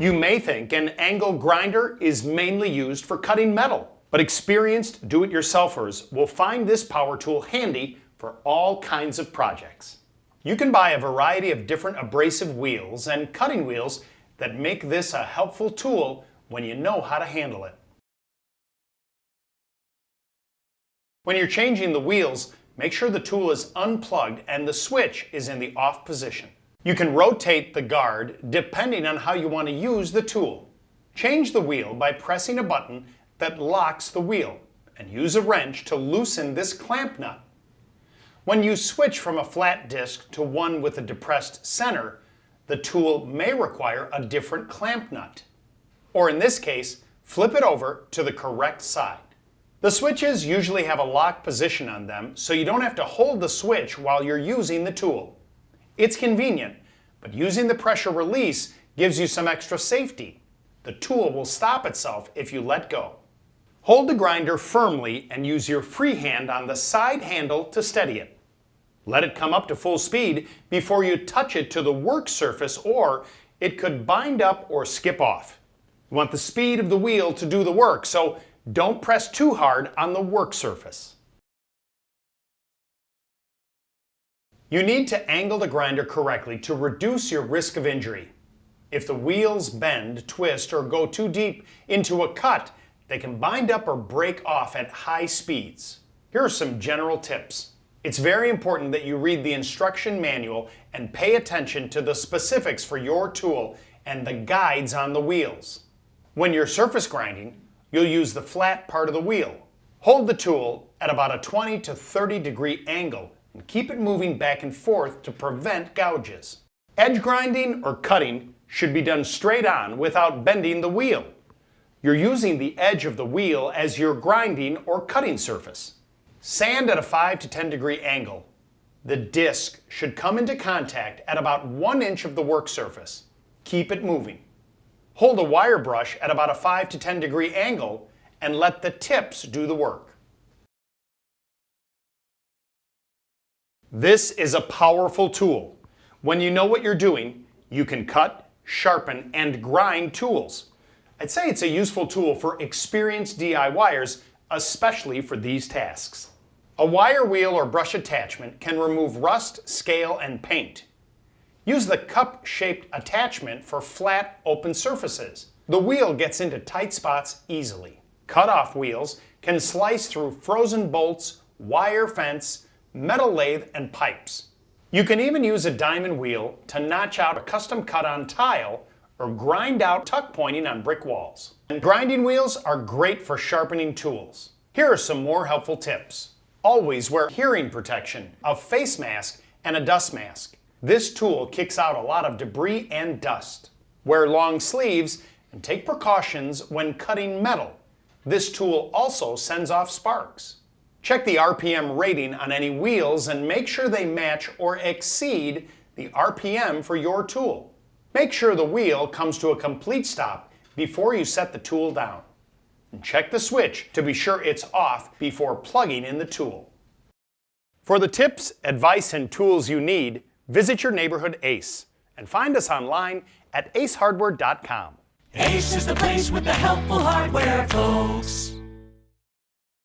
You may think an angle grinder is mainly used for cutting metal, but experienced do-it-yourselfers will find this power tool handy for all kinds of projects. You can buy a variety of different abrasive wheels and cutting wheels that make this a helpful tool when you know how to handle it. When you're changing the wheels, make sure the tool is unplugged and the switch is in the off position. You can rotate the guard depending on how you want to use the tool. Change the wheel by pressing a button that locks the wheel and use a wrench to loosen this clamp nut. When you switch from a flat disc to one with a depressed center, the tool may require a different clamp nut. Or in this case, flip it over to the correct side. The switches usually have a lock position on them, so you don't have to hold the switch while you're using the tool. It's convenient, but using the pressure release gives you some extra safety. The tool will stop itself if you let go. Hold the grinder firmly and use your free hand on the side handle to steady it. Let it come up to full speed before you touch it to the work surface or it could bind up or skip off. You want the speed of the wheel to do the work, so don't press too hard on the work surface. You need to angle the grinder correctly to reduce your risk of injury. If the wheels bend, twist, or go too deep into a cut, they can bind up or break off at high speeds. Here are some general tips. It's very important that you read the instruction manual and pay attention to the specifics for your tool and the guides on the wheels. When you're surface grinding, you'll use the flat part of the wheel. Hold the tool at about a 20 to 30 degree angle and keep it moving back and forth to prevent gouges. Edge grinding or cutting should be done straight on without bending the wheel. You're using the edge of the wheel as your grinding or cutting surface. Sand at a 5 to 10 degree angle. The disc should come into contact at about 1 inch of the work surface. Keep it moving. Hold a wire brush at about a 5 to 10 degree angle and let the tips do the work. This is a powerful tool. When you know what you're doing, you can cut, sharpen, and grind tools. I'd say it's a useful tool for experienced DIYers, especially for these tasks. A wire wheel or brush attachment can remove rust, scale, and paint. Use the cup-shaped attachment for flat, open surfaces. The wheel gets into tight spots easily. Cut-off wheels can slice through frozen bolts, wire fence, metal lathe, and pipes. You can even use a diamond wheel to notch out a custom cut on tile or grind out tuck pointing on brick walls. And grinding wheels are great for sharpening tools. Here are some more helpful tips. Always wear hearing protection, a face mask, and a dust mask. This tool kicks out a lot of debris and dust. Wear long sleeves and take precautions when cutting metal. This tool also sends off sparks. Check the RPM rating on any wheels and make sure they match or exceed the RPM for your tool. Make sure the wheel comes to a complete stop before you set the tool down. And check the switch to be sure it's off before plugging in the tool. For the tips, advice, and tools you need, visit your neighborhood ACE and find us online at acehardware.com. Ace is the place with the helpful hardware, folks.